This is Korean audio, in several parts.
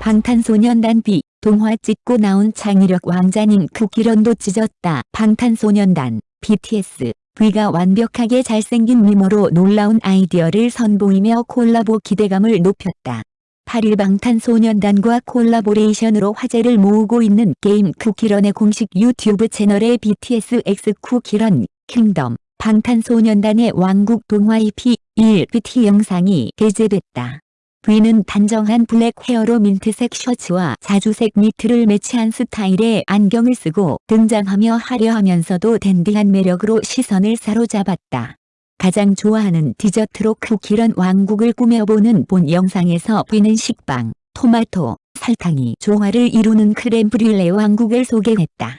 방탄소년단 V 동화 찍고 나온 창의력 왕자님 쿠키런도 찢었다. 방탄소년단 BTS V가 완벽하게 잘생긴 미모로 놀라운 아이디어를 선보이며 콜라보 기대감을 높였다. 8일 방탄소년단과 콜라보레이션으로 화제를 모으고 있는 게임 쿠키런의 공식 유튜브 채널에 BTS X 쿠키런 킹덤 방탄소년단의 왕국 동화 EP 1 BT 영상이 게재됐다. V는 단정한 black hair로 민트색 셔츠와 자주색 니트를 매치한 스타일의 안경을 쓰고 등장하며 화려하면서도 댄디한 매력으로 시선을 사로잡았다. 가장 좋아하는 디저트로 쿠키런 왕국을 꾸며보는 본 영상에서 V는 식빵, 토마토, 설탕이 조화를 이루는 crème brûlée 왕국을 소개했다.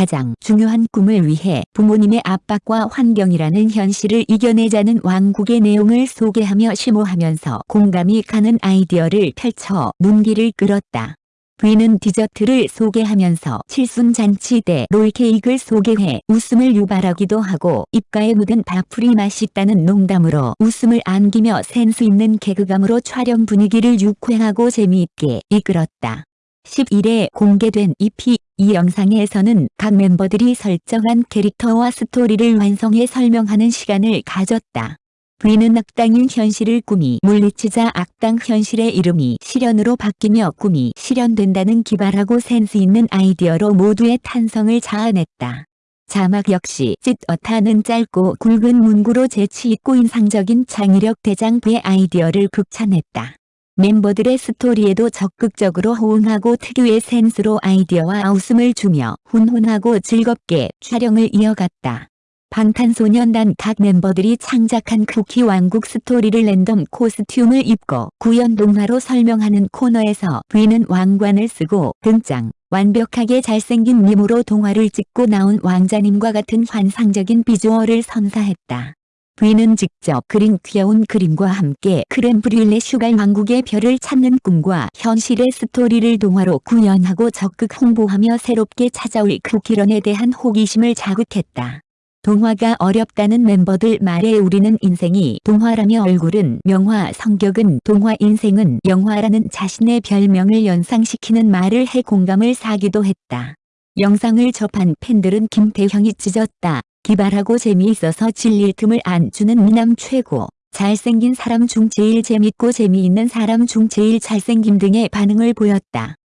가장 중요한 꿈을 위해 부모님의 압박과 환경이라는 현실을 이겨내자는 왕국의 내용을 소개하며 심오하면서 공감이 가는 아이디어를 펼쳐 눈길을 끌었다. V는 디저트를 소개하면서 칠순잔치 때 롤케이크를 소개해 웃음을 유발하기도 하고 입가에 묻은 밥풀이 맛있다는 농담으로 웃음을 안기며 센스 있는 개그감으로 촬영 분위기를 유쾌하고 재미있게 이끌었다. 11일 공개된 EP 이 영상에서는 각 멤버들이 설정한 캐릭터와 스토리를 완성해 설명하는 시간을 가졌다. V는 악당인 현실을 꿈이 물리치자 악당 현실의 이름이 실현으로 바뀌며 꿈이 실현된다는 기발하고 센스 있는 아이디어로 모두의 탄성을 자아냈다. 자막 역시 찢어타는 짧고 굵은 문구로 재치있고 인상적인 창의력 대장 V의 아이디어를 극찬했다. 멤버들의 스토리에도 적극적으로 호응하고 특유의 센스로 아이디어와 웃음을 주며 훈훈하고 즐겁게 촬영을 이어갔다. 방탄소년단 각 멤버들이 창작한 쿠키 왕국 스토리를 랜덤 코스튬을 입고 구현 동화로 설명하는 코너에서 V는 왕관을 쓰고 등장. 완벽하게 잘생긴 미모로 동화를 찍고 나온 왕자님과 같은 환상적인 비주얼을 선사했다. V는 직접 그린 귀여운 그림과 함께 크렘브듈레 슈갈 왕국의 별을 찾는 꿈과 현실의 스토리를 동화로 구현하고 적극 홍보하며 새롭게 찾아올 쿠키런에 대한 호기심을 자극했다. 동화가 어렵다는 멤버들 말에 우리는 인생이 동화라며 얼굴은 명화 성격은 동화 인생은 영화라는 자신의 별명을 연상시키는 말을 해 공감을 사기도 했다. 영상을 접한 팬들은 김태형이 찢었다. 기발하고 재미있어서 질릴 틈을 안 주는 미남 최고. 잘생긴 사람 중 제일 재밌고 재미있는 사람 중 제일 잘생김 등의 반응을 보였다.